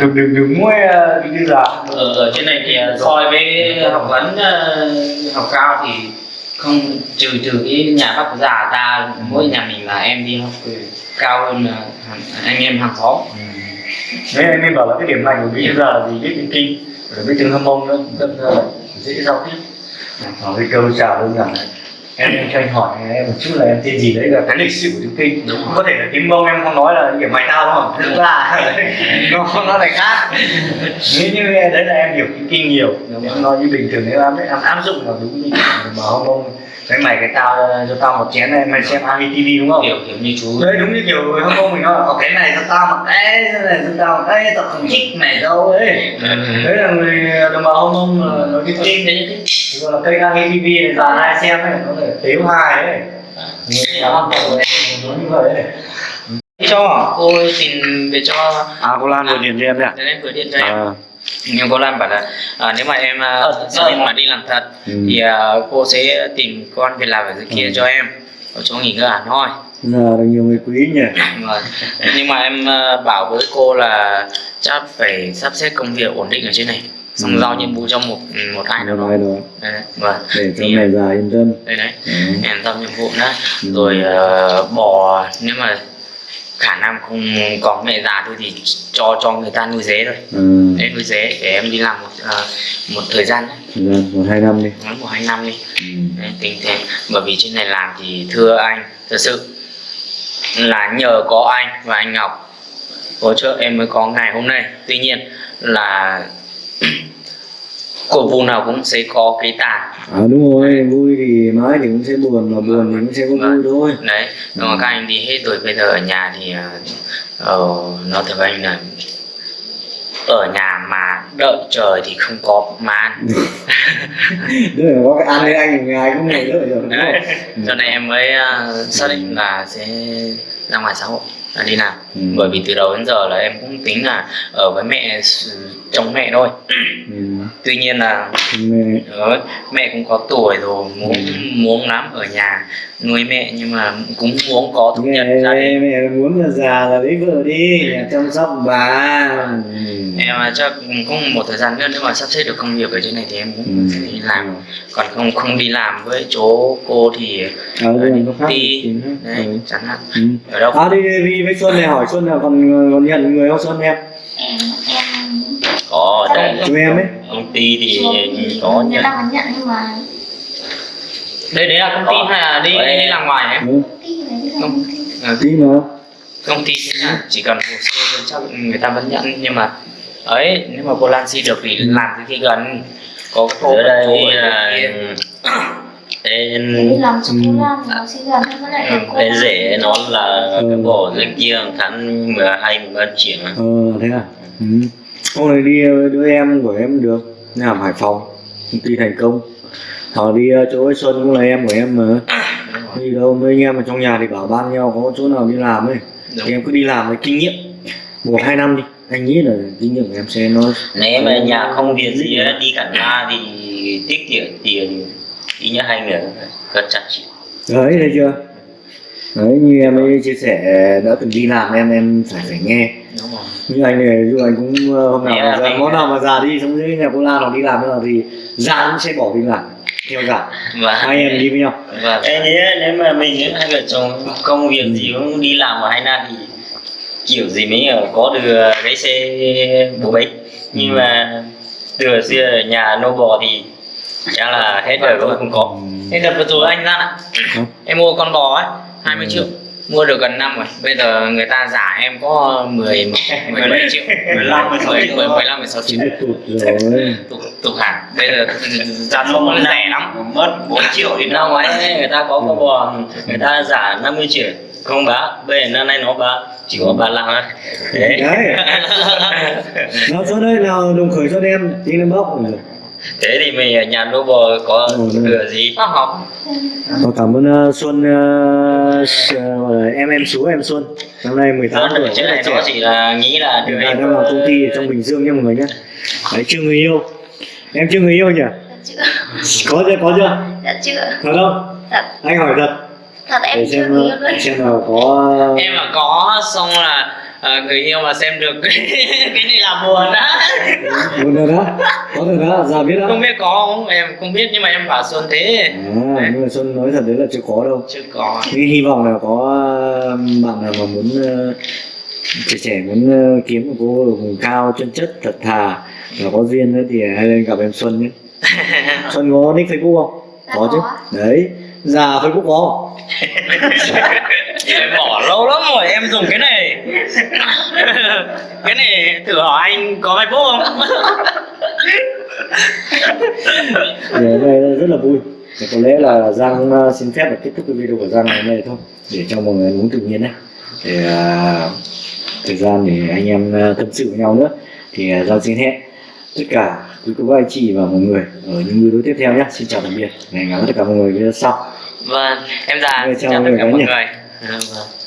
đừng đừng đừng mua ờ, như là ở, ở trên này thì uh, soi với học vấn uh, học cao thì không trừ trừ cái nhà bác già ta mỗi nhà mình là em đi học cao hơn anh em hàng xóm. Đấy anh em bảo là cái điểm mạnh của bí thư là gì? Biết tiếng kinh rồi biết tiếng hâm mông nữa. Rất là dễ giao tiếp. Hỏi cái câu chào đơn giản này em cho anh hỏi em một chút là em tên gì đấy? Là cái lịch sử của tiếng kinh. Đúng có thể là tiếng mông em không nói là kiểu mày tao đúng không? Thực ra nó nó lại khác. Nếu như đấy là em hiểu tiếng kinh nhiều em nói như bình thường nếu em em áp dụng là đúng như mà hâm mông cái mày cái tao cho tao một chén này mày xem Ami TV đúng không? Kiểu kiểu như chú. Đấy đúng như kiểu hâm mông mình nói "Ờ, cái này cho tao một cái cái này cho tao một cái tao không thích mày đâu. Ấy đấy là người đồng bào hâm mông là nói tiếng kinh đấy như thế gọi là kênh Ami TV này già hai xem ấy nó để tiếu hai ấy. Người ta ăn tổ đấy nói như vậy ấy. Cho. Cô tìm về cho. À cô Lan vừa điện cho em đấy Thế nên gửi điện cho em. À. Nhưng cô Lan bảo là à, nếu mà em à, Ờ, xác định mà đi làm thật Ừ. thì à, cô sẽ tìm con việc làm ở dưới kia cho em. Ở chỗ nghỉ ngơi hẳn hoi. Giờ được nhiều người quý nhỉ. Vâng. nhưng mà em à, bảo với cô là chắc phải sắp xếp công việc ổn định ở trên này xong Ừ. giao nhiệm vụ cho một một ai nào đó rồi đấy, đấy. vâng để cho mày già yên tâm đây đấy Ừ. em giao nhiệm vụ nữa Ừ. rồi à, bỏ nếu mà khả năng không có mẹ già thôi thì cho cho người ta nuôi dế thôi ừ. để nuôi dế để em đi làm một à, một thời gian đấy gian một hai năm đi nói một hai năm đi ừ. Đấy, tính thế bởi vì trên này làm thì thưa anh thật sự là nhờ có anh và anh Ngọc hỗ trợ em mới có ngày hôm nay tuy nhiên là của vùng nào cũng sẽ có cái tàn. À đúng rồi vui thì mãi thì cũng sẽ buồn mà buồn thì cũng sẽ có vui thôi. Đấy nhưng mà các anh đi hết rồi bây giờ ở nhà thì uh, nó thật anh là ở nhà mà đợi trời thì không có mà ăn. Đức là có cái ăn với anh ngày cũng ngồi đợi rồi đúng đấy. Không cho nên em mới uh, xác định là sẽ ra ngoài xã hội đi làm Ừ. bởi vì từ đầu đến giờ là em cũng tính là ở với mẹ chồng mẹ thôi ừ. tuy nhiên là mẹ Đấy, mẹ cũng có tuổi rồi muốn Ừ. muốn lắm ở nhà nuôi mẹ nhưng mà cũng muốn có thu nhập mẹ gia đình mẹ muốn là già là lấy vợ đi nhà chăm sóc bà ừ. em à, chắc cũng một thời gian nữa nếu mà sắp xếp được công việc ở trên này thì em cũng Ừ. đi làm còn không không đi làm với chỗ cô thì ở khác đi thì khác. đấy Ừ. chẳng hạn Ừ. ở đâu à đi đi đi với Xuân này hỏi Xuân là còn còn nhận người không Xuân em có đây chú em ấy công ty thì có nhận nhận nhưng mà đây đấy là công ty hay là đi đi làm ngoài em ừ. Công ty mà. công ty là chỉ cần hồ sơ chắc người ta vẫn nhận nhưng mà ấy nếu mà Polansi được thì làm từ khi gần. Có cô ở đây cô ở là đây cho cô làm thì nó cô nó là Ừ. cái bò dưới kia tháng 12 13 triệu ờ thế à? Ừ. hôm nay đi đứa em của em được làm hải phòng công ty thành công họ đi ờ, chỗ ấy xuân cũng là em của em mà. Đi đâu mấy anh em ở trong nhà thì bảo ban nhau có chỗ nào đi làm ấy. Thì em cứ đi làm với kinh nghiệm. Một hai năm đi. Anh nghĩ là kinh nghiệm của em sẽ nó nếu mà nhà không việc gì á, đi cả na thì tiết kiệm tiền ít nhất hai người gần trăm triệu đấy thấy chưa? Đấy như em ấy chia sẻ đã từng đi làm em em phải phải nghe. Đúng rồi. Như anh này dù anh cũng ờ, hôm nào mà ra, món nào mà già đi xong dưới nhà cô Lan hoặc đi làm nào thì già cũng sẽ bỏ đi làm theo già và hai em đi với nhau. Và em nghĩ nếu mà mình hai vợ chồng công việc gì cũng đi làm ở hai na thì kiểu gì mới ở có được cái xe bố bích nhưng mà từ xưa ở nhà nô bò thì chắc là hết đời cũng không có. Thế đợt vừa rồi anh ra. Em mua con bò ấy 20 triệu mua được gần năm rồi. Bây giờ người ta giả em có 10 17 triệu. 15, 16 triệu. 10, 15 16 triệu. Chính tụt rồi tục tục hàng bây giờ giá không nó rẻ lắm. mất 4 triệu thì năm ngoái người ta có con bò người ta giả 50 triệu. Không bán bây giờ năm nay nó bán chỉ có 35 thôi. Đấy. Đấy. Nó chỗ đây nào đồng khởi cho em tí lên bóc. rồi thế thì mình ở nhà nô bò có Ừ, ừ. thừa gì? Nó học. Cảm ơn uh, Xuân uh, là em em chú em Xuân. Năm nay 18 đó tuổi là là này nó chỉ là nghĩ là tại em đang làm công ty ở trong Bình Dương nha mọi người nhé đấy chưa người yêu. Em chưa người yêu nhỉ? Dạ chưa? có chưa có chưa? Dạ chưa? thật không? Thật, anh hỏi thật. Thật em để chưa xem người yêu luôn. xem nào có em mà có xong là ờ, người yêu mà xem được cái này là buồn á. Một rồi đó có rồi đó giờ biết đó. Không biết có không? Em không biết nhưng mà em bảo xuân thế. À, nhưng mà Xuân nói thật đấy là chưa có đâu. Chưa có. Nhưng hy vọng là có uh, bạn nào mà muốn uh, trẻ trẻ muốn uh, kiếm một cô ở vùng cao chân chất thật thà và có duyên nữa thì hãy lên gặp em Xuân nhé. Xuân có nick Facebook không? Dạ có chứ. đấy già Facebook có em bỏ lâu lắm rồi em dùng cái này. Cái này thử hỏi anh có facebook không? Thì hôm nay rất là vui. Thì có lẽ là Giang uh, xin phép là kết thúc cái video của Giang ngày hôm nay thôi để cho mọi người muốn tự nhiên đấy để uh, thời gian để anh em uh, tâm sự với nhau nữa. Thì uh, Giang xin hẹn tất cả quý cô bác anh chị và mọi người ở những video tiếp theo nhé. Xin chào tạm biệt. Gặp lại tất cả mọi người sau. Vâng em già xin chào tất cả mọi người Vâng.